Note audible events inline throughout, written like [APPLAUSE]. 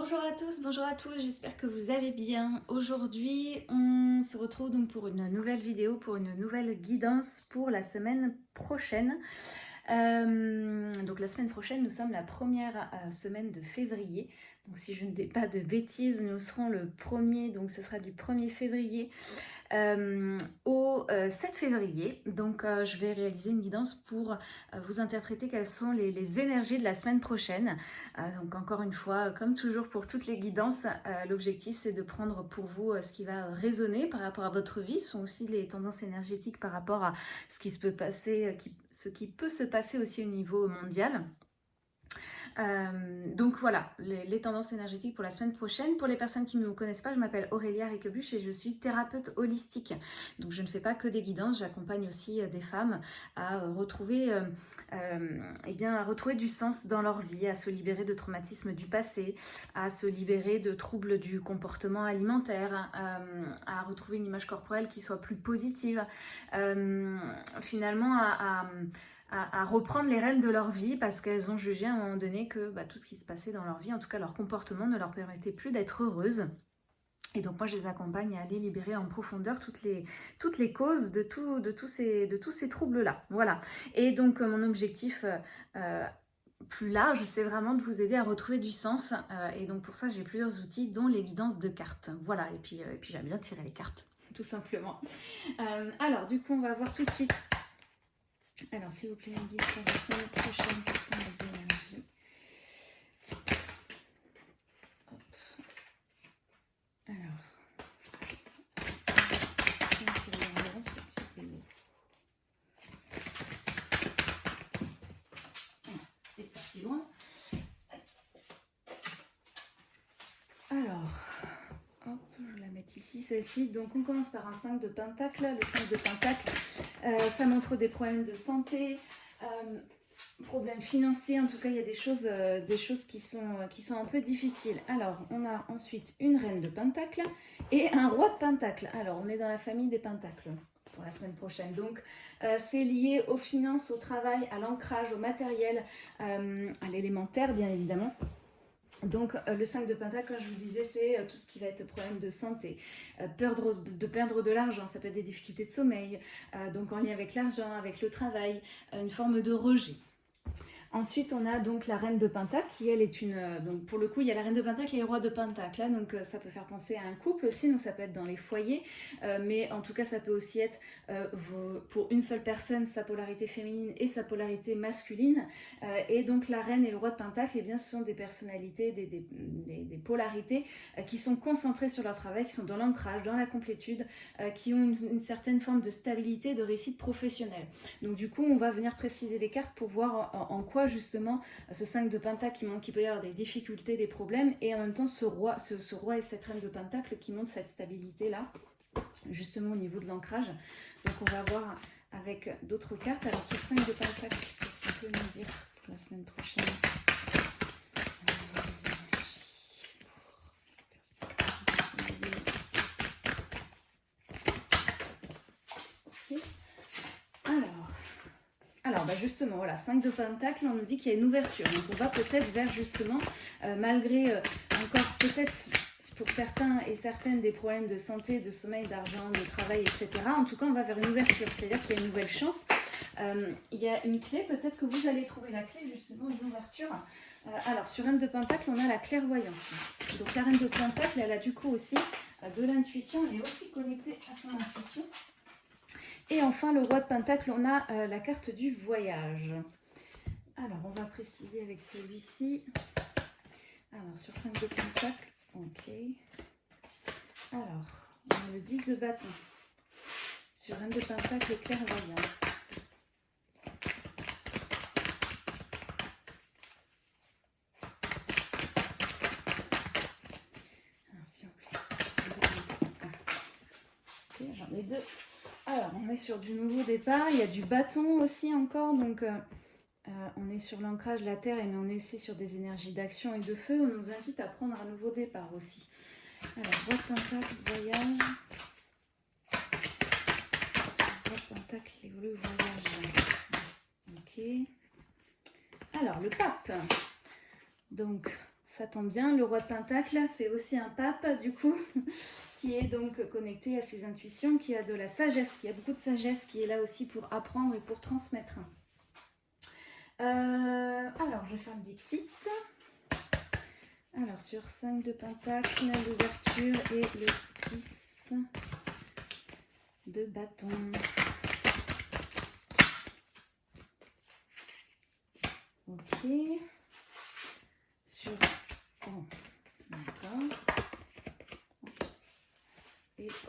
Bonjour à tous, bonjour à tous, j'espère que vous allez bien. Aujourd'hui, on se retrouve donc pour une nouvelle vidéo, pour une nouvelle guidance pour la semaine prochaine. Euh, donc la semaine prochaine, nous sommes la première euh, semaine de février. Donc si je ne dis pas de bêtises, nous serons le premier, donc ce sera du 1er février euh, au 7 euh, février. Donc euh, je vais réaliser une guidance pour vous interpréter quelles sont les, énergies de la semaine prochaine. donc encore une fois, comme toujours pour toutes les guidances, l'objectif c'est de prendre pour vous ce qui va résonner par rapport à votre vie. Ce sont aussi les tendances énergétiques par rapport à ce qui, se peut passer, ce qui peut se passer aussi au niveau mondial. Euh, donc voilà, les, tendances énergétiques pour la semaine prochaine. Pour les personnes qui ne me connaissent pas, je m'appelle Aurélia Riquebuche et je suis thérapeute holistique. Donc je ne fais pas que des guidances, j'accompagne aussi euh, des femmes à euh, retrouver, eh bien, à retrouver du sens dans leur vie, à se libérer de traumatismes du passé, à se libérer de troubles du comportement alimentaire, à retrouver une image corporelle qui soit plus positive, finalement à, reprendre les rênes de leur vie parce qu'elles ont jugé à un moment donné que bah, tout ce qui se passait dans leur vie, en tout cas leur comportement, ne leur permettait plus d'être heureuses. Et donc moi je les accompagne à aller libérer en profondeur toutes les, causes de, tous ces, troubles-là. Voilà. Et donc euh, mon objectif euh, euh, plus large, c'est vraiment de vous aider à retrouver du sens. et donc pour ça j'ai plusieurs outils, dont les guidances de cartes. Voilà, et puis j'aime bien tirer les cartes, [LAUGHS] tout simplement. alors du coup on va voir tout de suite alors, s'il vous plaît, un guide pour la prochaine, quelles sont les énergies Hop. Alors. C'est parti loin. Alors, hop, je la mettre ici, celle-ci. Donc, on commence par un 5 de pentacle. Le 5 de pentacle, euh, ça montre des problèmes de santé, euh, problèmes financiers. En tout cas, il y a des choses, euh, qui, sont, qui sont un peu difficiles. Alors, on a ensuite une reine de pentacle et un roi de pentacle. Alors, on est dans la famille des pentacles pour la semaine prochaine. Donc, c'est lié aux finances, au travail, à l'ancrage, au matériel, à l'élémentaire, bien évidemment. Donc euh, le 5 de pentacle, comme je vous disais, c'est euh, tout ce qui va être problème de santé, euh, de, perdre de l'argent, ça peut être des difficultés de sommeil, donc en lien avec l'argent, avec le travail, une forme de rejet. Ensuite, on a donc la reine de Pentacle, qui elle est une... Euh, donc pour le coup, il y a la reine de Pentacle et le roi de Pentacle. Là, donc euh, ça peut faire penser à un couple aussi, donc ça peut être dans les foyers. Euh, mais en tout cas, ça peut aussi être pour une seule personne, sa polarité féminine et sa polarité masculine. et donc la reine et le roi de Pentacle, eh bien, ce sont des personnalités, des, des, polarités qui sont concentrées sur leur travail, qui sont dans l'ancrage, dans la complétude, qui ont une, certaine forme de stabilité, de réussite professionnelle. Donc du coup, on va venir préciser les cartes pour voir en quoi justement ce 5 de pentacle qui montre qu'il peut y avoir des difficultés, des problèmes, et en même temps ce roi, ce, roi et cette reine de pentacle qui montrent cette stabilité-là, justement au niveau de l'ancrage. Donc on va voir avec d'autres cartes. Alors ce 5 de pentacle, qu'est-ce qu'on peut nous dire la semaine prochaine Bah, justement, voilà, 5 de pentacle, on nous dit qu'il y a une ouverture. Donc on va peut-être vers justement, euh, malgré euh, encore peut-être pour certains et certaines des problèmes de santé, de sommeil, d'argent, de travail, etc. En tout cas, on va vers une ouverture, c'est-à-dire qu'il y a une nouvelle chance. Euh, il y a une clé, peut-être que vous allez trouver la clé, justement, une ouverture. alors, sur Reine de Pentacle, on a la clairvoyance. Donc, la Reine de Pentacle, elle a du coup aussi de l'intuition, elle est aussi connectée à son intuition. Et enfin, le roi de Pentacle, on a euh, la carte du voyage. Alors, on va préciser avec celui-ci. Alors, sur 5 de Pentacle, ok. Alors, on a le 10 de bâton. Sur un de Pentacle, clairvoyance. Alors, s'il vous plaît. Ok, j'en ai deux. Alors, on est sur du nouveau départ. Il y a du bâton aussi encore. Donc, euh, euh, on est sur l'ancrage de la terre, mais on est aussi sur des énergies d'action et de feu. On nous invite à prendre un nouveau départ aussi. Alors, boîte pentacle, voyage. Pentacle voyage. Ok. Alors, le pape. Donc, ça tombe bien, le roi de Pentacle, c'est aussi un pape, du coup, qui est donc connecté à ses intuitions, qui a de la sagesse, qui a beaucoup de sagesse, qui est là aussi pour apprendre et pour transmettre. Euh, alors, je vais faire le Dixit. Alors, sur 5 de Pentacle, l'ouverture et le 10 de bâton. Ok.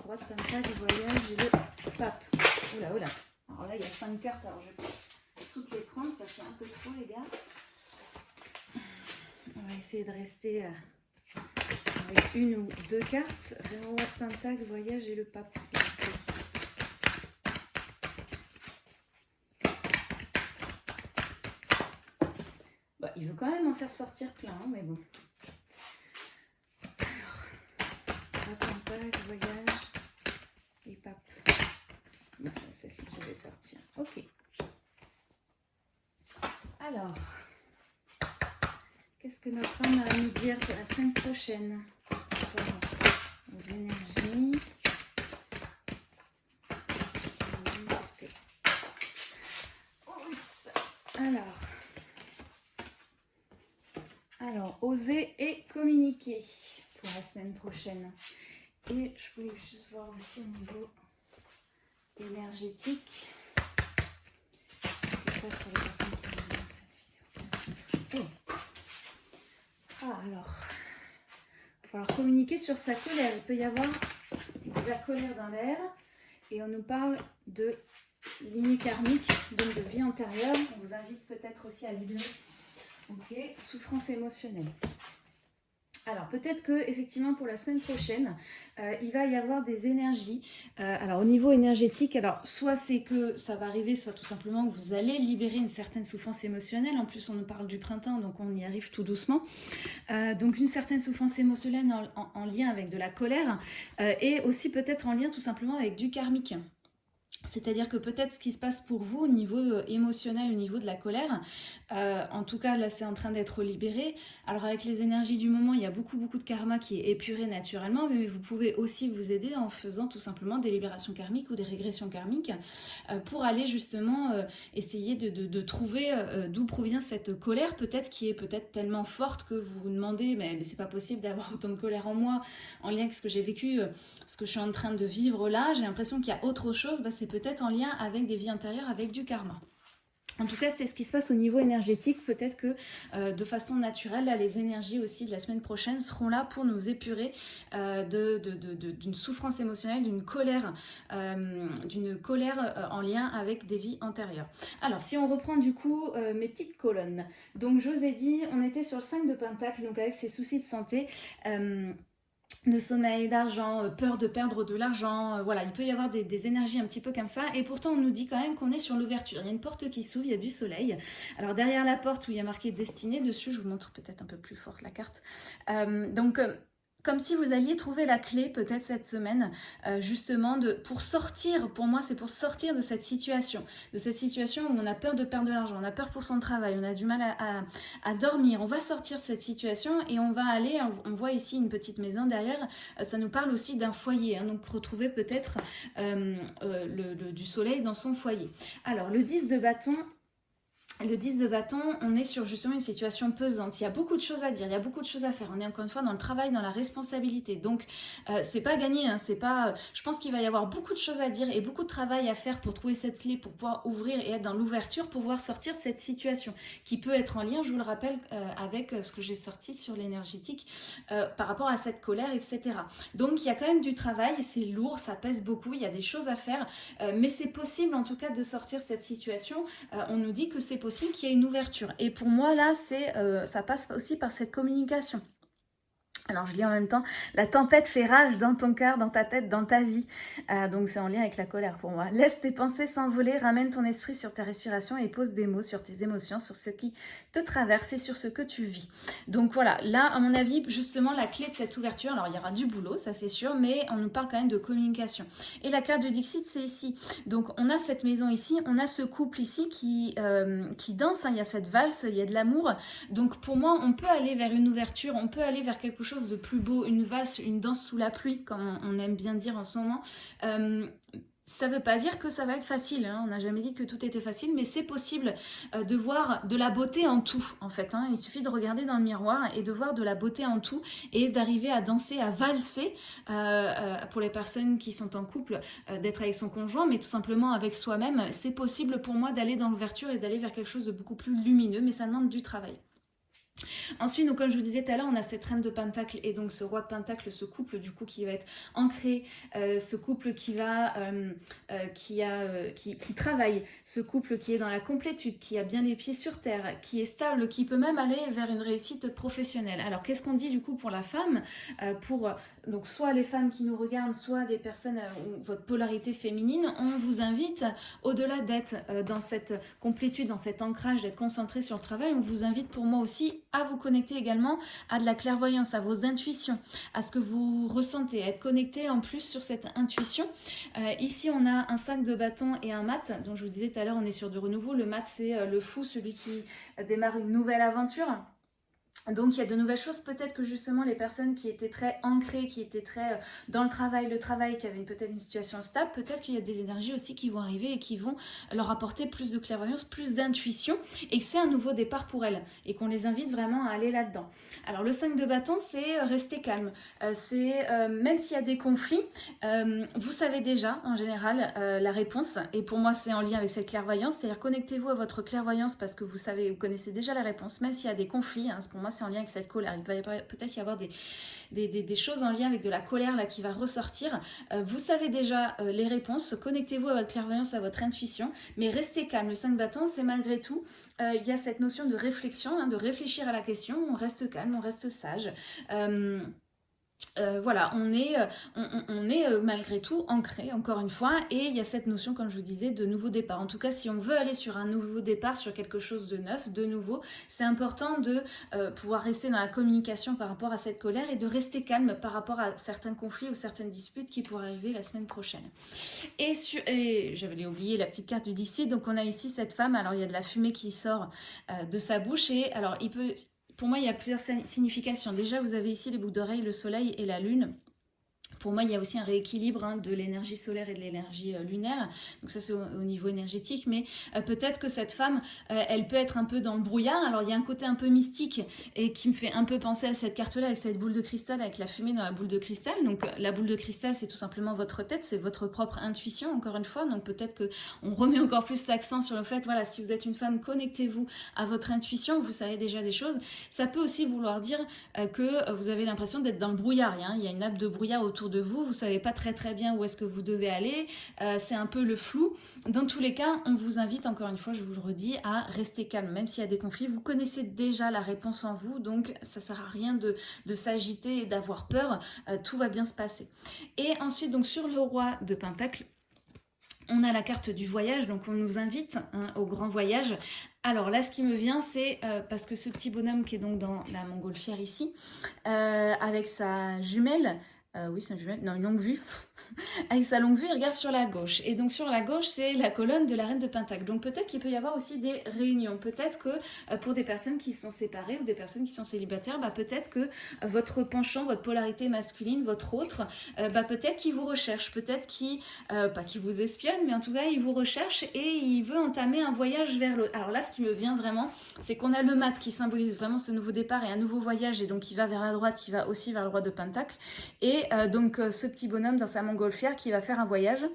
Roi de Pentacle, voyage et le pape. Oula, oula. Alors là, il y a 5 cartes, alors je vais toutes les prendre, ça fait un peu trop, les gars. On va essayer de rester euh, avec une ou deux cartes. Roi Pentacle, voyage et le pape, bah, il veut quand même en faire sortir plein, hein, mais bon. Alors, Pentacle, voyage et pape. Non, c'est celle-ci que je vais sortir. Ok. Alors, qu'est-ce que notre âme a à nous dire pour la semaine prochaine Alors, alors, oser et communiquer pour la semaine prochaine. Et je voulais juste voir aussi au niveau énergétique. Ah, alors, il va falloir communiquer sur sa colère. Il peut y avoir de la colère dans l'air et on nous parle de lignée karmique, donc de vie antérieure. On vous invite peut-être aussi à libérer. Ok, souffrance émotionnelle. Alors peut-être que effectivement pour la semaine prochaine, euh, il va y avoir des énergies. Euh, alors au niveau énergétique, alors soit c'est que ça va arriver, soit tout simplement que vous allez libérer une certaine souffrance émotionnelle. En plus on nous parle du printemps, donc on y arrive tout doucement. Euh, donc une certaine souffrance émotionnelle en lien avec de la colère et aussi peut-être en lien tout simplement avec du karmique. C'est-à-dire que peut-être ce qui se passe pour vous au niveau euh, émotionnel, au niveau de la colère, euh, en tout cas là c'est en train d'être libéré. Alors avec les énergies du moment, il y a beaucoup beaucoup de karma qui est épuré naturellement, mais vous pouvez aussi vous aider en faisant tout simplement des libérations karmiques ou des régressions karmiques euh, pour aller justement essayer de, trouver d'où provient cette colère, peut-être qui est peut-être tellement forte que vous vous demandez mais, c'est pas possible d'avoir [LAUGHS] autant de colère en moi en lien avec ce que j'ai vécu, ce que je suis en train de vivre là, j'ai l'impression qu'il y a autre chose, bah, c'est peut-être en lien avec des vies intérieures, avec du karma. En tout cas, c'est ce qui se passe au niveau énergétique. Peut-être que euh, de façon naturelle, les énergies aussi de la semaine prochaine seront là pour nous épurer euh, d'une souffrance émotionnelle, d'une colère, euh, d'une colère en lien avec des vies antérieures. Alors, si on reprend du coup mes petites colonnes. Donc, je vous ai dit, on était sur le 5 de Pentacle, donc avec ses soucis de santé de sommeil, d'argent, euh, peur de perdre de l'argent, euh, voilà, il peut y avoir des, énergies un petit peu comme ça, et pourtant on nous dit quand même qu'on est sur l'ouverture, il y a une porte qui s'ouvre, il y a du soleil, alors derrière la porte où il y a marqué destinée dessus, je vous montre peut-être un peu plus forte la carte, euh, donc comme si vous alliez trouver la clé peut-être cette semaine euh, justement pour sortir, pour moi c'est pour sortir de cette situation, de cette situation où on a peur de perdre de l'argent, on a peur pour son travail, on a du mal à, dormir, on va sortir de cette situation et on va aller, on, voit ici une petite maison derrière, euh, ça nous parle aussi d'un foyer, hein, donc retrouver peut-être euh, du soleil dans son foyer. Alors le 10 de bâton, le 10 de bâton, on est sur justement une situation pesante. Il y a beaucoup de choses à dire, il y a beaucoup de choses à faire. On est encore une fois dans le travail, dans la responsabilité. Donc, euh, c'est pas gagné. Hein, c'est pas. Je pense qu'il va y avoir beaucoup de choses à dire et beaucoup de travail à faire pour trouver cette clé, pour pouvoir ouvrir et être dans l'ouverture, pour pouvoir sortir de cette situation qui peut être en lien, je vous le rappelle, euh, avec euh, ce que j'ai sorti sur l'énergétique par rapport à cette colère, etc. Donc, il y a quand même du travail. C'est lourd, ça pèse beaucoup. Il y a des choses à faire, mais c'est possible en tout cas de sortir cette situation. on nous dit que c'est possible qu'il y ait une ouverture. Et pour moi, là, c'est euh, ça passe aussi par cette communication. Alors je lis en même temps, la tempête fait rage dans ton cœur, dans ta tête, dans ta vie. Euh, donc c'est en lien avec la colère pour moi. Laisse tes pensées s'envoler, ramène ton esprit sur ta respiration et pose des mots sur tes émotions, sur ce qui te traverse et sur ce que tu vis. Donc voilà, là à mon avis, justement la clé de cette ouverture, alors il y aura du boulot, ça c'est sûr, mais on nous parle quand même de communication. Et la carte de Dixit c'est ici. Donc on a cette maison ici, on a ce couple ici qui, euh, danse, hein. il y a cette valse, il y a de l'amour. Donc pour moi, on peut aller vers une ouverture, on peut aller vers quelque chose de plus beau, une valse, une danse sous la pluie, comme on aime bien dire en ce moment. Euh, ça ne veut pas dire que ça va être facile, hein. on n'a jamais dit que tout était facile, mais c'est possible euh, de voir de la beauté en tout, en fait. Hein. Il suffit de regarder dans le miroir et de voir de la beauté en tout et d'arriver à danser, à valser, euh, pour les personnes qui sont en couple, d'être avec son conjoint, mais tout simplement avec soi-même. C'est possible pour moi d'aller dans l'ouverture et d'aller vers quelque chose de beaucoup plus lumineux, mais ça demande du travail. Ensuite, donc, comme je vous disais tout à l'heure, on a cette reine de pentacle et donc ce roi de pentacle, ce couple du coup qui va être ancré, euh, ce couple qui va, euh, euh, qui, travaille, ce couple qui est dans la complétude, qui a bien les pieds sur terre, qui est stable, qui peut même aller vers une réussite professionnelle. Alors qu'est-ce qu'on dit du coup pour la femme Pour donc soit les femmes qui nous regardent, soit des personnes ou votre polarité féminine, on vous invite au-delà d'être dans cette complétude, dans cet ancrage, d'être concentré sur le travail, on vous invite pour moi aussi à vous connecter également à de la clairvoyance, à vos intuitions, à ce que vous ressentez, à être connecté en plus sur cette intuition. Euh, ici, on a un sac de bâton et un mat. Donc, je vous disais tout à l'heure, on est sur du renouveau. Le mat, c'est euh, le fou, celui qui démarre une nouvelle aventure. Donc il y a de nouvelles choses, peut-être que justement les personnes qui étaient très ancrées, qui étaient très euh, dans le travail, le travail, qui avaient peut-être une situation stable, peut-être qu'il y a des énergies aussi qui vont arriver et qui vont leur apporter plus de clairvoyance, plus d'intuition et que c'est un nouveau départ pour elles et qu'on les invite vraiment à aller là-dedans. Alors le 5 de bâton, c'est euh, rester calme. Euh, c'est même s'il y a des conflits, vous savez déjà en général la réponse et pour moi c'est en lien avec cette clairvoyance, c'est-à-dire connectez-vous à votre clairvoyance parce que vous savez, vous connaissez déjà la réponse, même s'il y a des conflits, hein, moi c'est en lien avec cette colère. Il va peut-être y avoir des, choses en lien avec de la colère là qui va ressortir. Euh, vous savez déjà euh, les réponses, connectez-vous à votre clairvoyance, à votre intuition, mais restez calme. Le 5 bâtons, c'est malgré tout, euh, il y a cette notion de réflexion, hein, de réfléchir à la question, on reste calme, on reste sage. Euh, voilà, on est, euh, on, est euh, malgré tout ancré, encore une fois, et il y a cette notion, comme je vous disais, de nouveau départ. En tout cas, si on veut aller sur un nouveau départ, sur quelque chose de neuf, de nouveau, c'est important de pouvoir rester dans la communication par rapport à cette colère et de rester calme par rapport à certains conflits ou certaines disputes qui pourraient arriver la semaine prochaine. Et, et j'avais oublié la petite carte du DC, donc on a ici cette femme, alors il y a de la fumée qui sort de sa bouche, et alors il peut pour moi, il y a plusieurs significations. Déjà, vous avez ici les boucles d'oreilles, le soleil et la lune. Pour moi, il y a aussi un rééquilibre hein, de l'énergie solaire et de l'énergie euh, lunaire. Donc ça, c'est au, niveau énergétique. Mais euh, peut-être que cette femme, euh, elle peut être un peu dans le brouillard. Alors, il y a un côté un peu mystique et qui me fait un peu penser à cette carte-là avec cette boule de cristal, avec la fumée dans la boule de cristal. Donc, la boule de cristal, c'est tout simplement votre tête, c'est votre propre intuition, encore une fois. Donc, peut-être qu'on remet encore plus l'accent sur le fait, voilà, si vous êtes une femme, connectez-vous à votre intuition. Vous savez déjà des choses. Ça peut aussi vouloir dire que vous avez l'impression d'être dans le brouillard. Il y a une nappe de brouillard autour de vous, vous savez pas très très bien où est-ce que vous devez aller, euh, c'est un peu le flou. Dans tous les cas, on vous invite, encore une fois, je vous le redis, à rester calme, même s'il y a des conflits. Vous connaissez déjà la réponse en vous, donc ça sert à rien de, s'agiter et d'avoir peur, euh, tout va bien se passer. Et ensuite, donc sur le roi de Pentacle, on a la carte du voyage, donc on nous invite hein, au grand voyage. Alors là, ce qui me vient, c'est euh, parce que ce petit bonhomme qui est donc dans la montgolfière ici, avec sa jumelle, euh, oui, c'est un. Non, une longue vue. [LAUGHS] Avec sa longue vue, il regarde sur la gauche. Et donc sur la gauche, c'est la colonne de la reine de Pentacle. Donc peut-être qu'il peut y avoir aussi des réunions. Peut-être que euh, pour des personnes qui sont séparées ou des personnes qui sont célibataires, bah, peut-être que euh, votre penchant, votre polarité masculine, votre autre, bah, peut-être qu'il vous recherche. Peut-être qu'il, pas qu'il vous espionne, mais en tout cas, il vous recherche et il veut entamer un voyage vers l'autre. Alors là, ce qui me vient vraiment, c'est qu'on a le mat qui symbolise vraiment ce nouveau départ et un nouveau voyage. Et donc, qui va vers la droite, qui va aussi vers le roi de Pentacle. Et euh, donc euh, ce petit bonhomme dans sa montgolfière qui va faire un voyage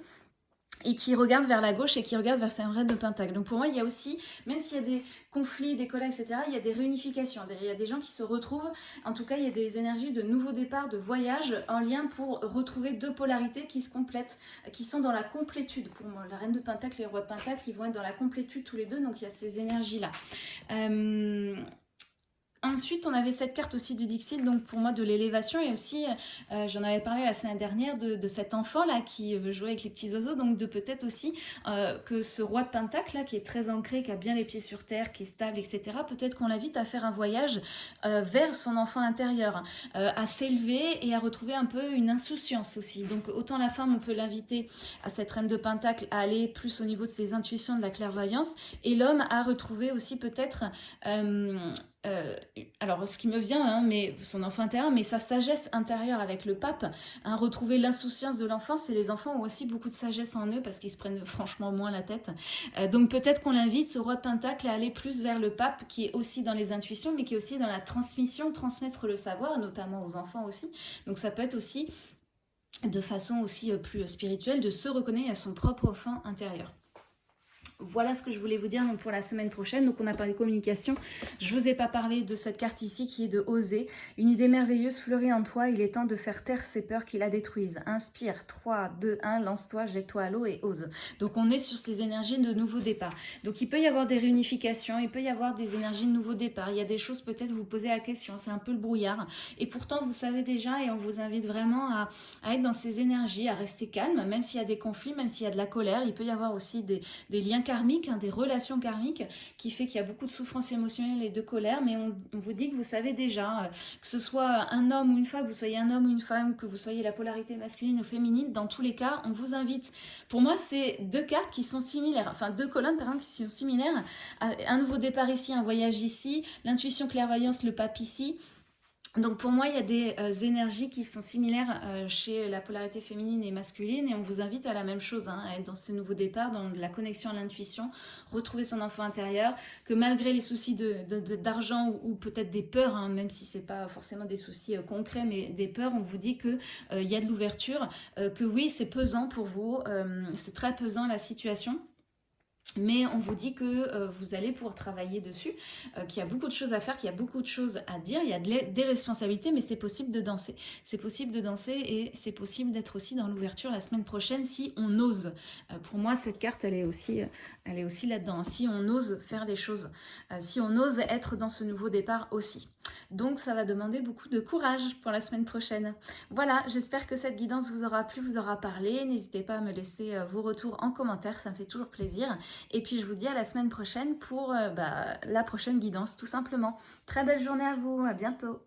et qui regarde vers la gauche et qui regarde vers sa reine de Pentacle. Donc pour moi, il y a aussi, même s'il y a des conflits, des colères, etc., il y a des réunifications. Il y a des gens qui se retrouvent. En tout cas, il y a des énergies de nouveau départ, de voyage, en lien pour retrouver deux polarités qui se complètent, qui sont dans la complétude. Pour moi, la reine de Pentacle et le roi de Pentacle, ils vont être dans la complétude tous les deux. Donc il y a ces énergies-là. Euh, ensuite, on avait cette carte aussi du Dixit, donc pour moi de l'élévation et aussi, euh, j'en avais parlé la semaine dernière, de, cet enfant-là qui veut jouer avec les petits oiseaux, donc de peut-être aussi euh, que ce roi de Pentacle, là, qui est très ancré, qui a bien les pieds sur terre, qui est stable, etc., peut-être qu'on l'invite à faire un voyage euh, vers son enfant intérieur, à s'élever et à retrouver un peu une insouciance aussi. Donc autant la femme, on peut l'inviter à cette reine de Pentacle à aller plus au niveau de ses intuitions, de la clairvoyance, et l'homme à retrouver aussi peut-être euh, alors ce qui me vient, hein, mais son enfant intérieur, mais sa sagesse intérieure avec le pape, hein, retrouver l'insouciance de l'enfance, et les enfants ont aussi beaucoup de sagesse en eux parce qu'ils se prennent [LAUGHS] franchement moins la tête. Euh, donc peut-être qu'on l'invite, ce roi de Pentacle, à aller plus vers le pape qui est aussi dans les intuitions, mais qui est aussi dans la transmission, transmettre le savoir, notamment aux enfants aussi. Donc ça peut être aussi de façon aussi euh, plus spirituelle de se reconnaître à son propre enfant intérieur voilà ce que je voulais vous dire pour la semaine prochaine. Donc on a parlé de communication. Je vous ai pas parlé de cette carte ici qui est de oser. Une idée merveilleuse fleurit en toi. Il est temps de faire taire ces peurs qui la détruisent. Inspire. 3, 2, 1. Lance-toi, jette-toi à l'eau et ose. Donc on est sur ces énergies de nouveau départ. Donc il peut y avoir des réunifications. Il peut y avoir des énergies de nouveau départ. Il y a des choses peut-être vous posez la question. C'est un peu le brouillard. Et pourtant vous savez déjà et on vous invite vraiment à, être dans ces énergies, à rester calme. Même s'il y a des conflits, même s'il y a de la colère. Il peut y avoir aussi des, des liens karmique, hein, des relations karmiques, qui fait qu'il y a beaucoup de souffrance émotionnelle et de colère, mais on, vous dit que vous savez déjà, euh, que ce soit un homme ou une femme, que vous soyez un homme ou une femme, que vous soyez la polarité masculine ou féminine, dans tous les cas, on vous invite. Pour moi, c'est deux cartes qui sont similaires, enfin deux colonnes par exemple qui sont similaires. Un nouveau départ ici, un voyage ici, l'intuition clairvoyance, le pape ici, donc pour moi, il y a des euh, énergies qui sont similaires euh, chez la polarité féminine et masculine et on vous invite à la même chose, hein, à être dans ce nouveau départ, dans la connexion à l'intuition, retrouver son enfant intérieur, que malgré les soucis d'argent de, ou, peut-être des peurs, hein, même si ce n'est pas forcément des soucis euh, concrets, mais des peurs, on vous dit qu'il il y a de l'ouverture, que oui, c'est pesant pour vous, c'est très pesant la situation, mais on vous dit que euh, vous allez pouvoir travailler dessus, euh, qu'il y a beaucoup de choses à faire, qu'il y a beaucoup de choses à dire, il y a des responsabilités, mais c'est possible de danser. C'est possible de danser et c'est possible d'être aussi dans l'ouverture la semaine prochaine si on ose. Euh, pour moi, cette carte, elle est aussi, là-dedans. Si on ose faire des choses, si on ose être dans ce nouveau départ aussi. Donc, ça va demander beaucoup de courage pour la semaine prochaine. Voilà, j'espère que cette guidance vous aura plu, vous aura parlé. N'hésitez pas à me laisser vos retours en commentaire, ça me fait toujours plaisir. Et puis je vous dis à la semaine prochaine pour euh, bah, la prochaine guidance tout simplement. Très belle journée à vous, à bientôt